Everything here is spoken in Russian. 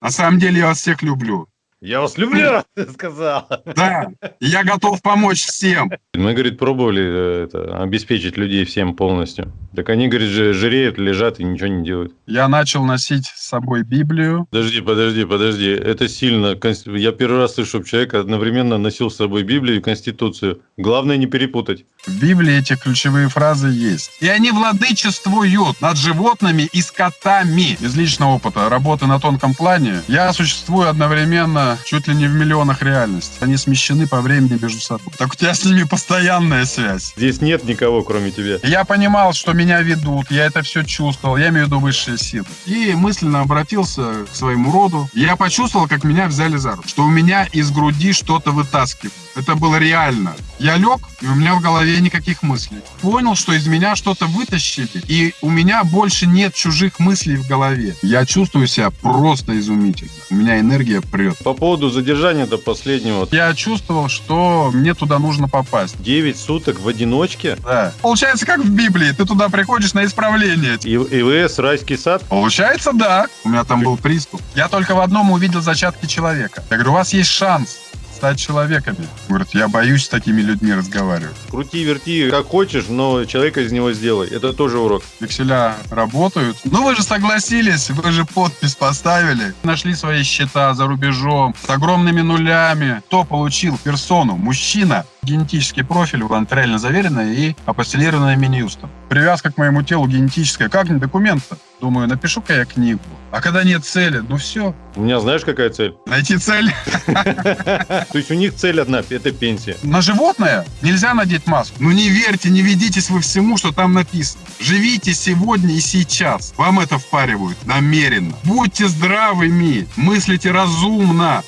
На самом деле я вас всех люблю. Я вас люблю, ты сказал. Да, я готов помочь всем. Мы, говорит, пробовали э, это, обеспечить людей всем полностью. Так они, говорит, жиреют, лежат и ничего не делают. Я начал носить с собой Библию. Подожди, подожди, подожди. Это сильно. Я первый раз слышу, чтобы человек одновременно носил с собой Библию и Конституцию. Главное не перепутать. В Библии эти ключевые фразы есть. И они владычествуют над животными и скотами. Из личного опыта работы на тонком плане я существую одновременно чуть ли не в миллионах реальностей. Они смещены по времени между собой. Так у тебя с ними постоянная связь. Здесь нет никого, кроме тебя. Я понимал, что меня ведут, я это все чувствовал, я имею в виду высшие силы. И мысленно обратился к своему роду. Я почувствовал, как меня взяли за руку, что у меня из груди что-то вытаскивают. Это было реально. Я лег, и у меня в голове никаких мыслей. Понял, что из меня что-то вытащили, и у меня больше нет чужих мыслей в голове. Я чувствую себя просто изумительно. У меня энергия прет. По поводу задержания до последнего. Я чувствовал, что мне туда нужно попасть. 9 суток в одиночке? Да. Получается, как в Библии. Ты туда приходишь на исправление. И ИВС, райский сад? Получается, да. У меня там был приступ. Я только в одном увидел зачатки человека. Я говорю, у вас есть шанс стать человеками. Говорит, я боюсь с такими людьми разговаривать. Крути, верти, как хочешь, но человека из него сделай. Это тоже урок. Векселя работают. Ну вы же согласились, вы же подпись поставили. Нашли свои счета за рубежом с огромными нулями. Кто получил персону? Мужчина. Генетический профиль нотариально заверенный и апостелированный Минюстом. Привязка к моему телу генетическая. Как не документ-то? Думаю, напишу-ка я книгу. А когда нет цели, ну все. У меня знаешь, какая цель? Найти цель. То есть у них цель одна – это пенсия. На животное нельзя надеть маску. Ну не верьте, не ведитесь вы всему, что там написано. Живите сегодня и сейчас. Вам это впаривают намеренно. Будьте здравыми, мыслите разумно.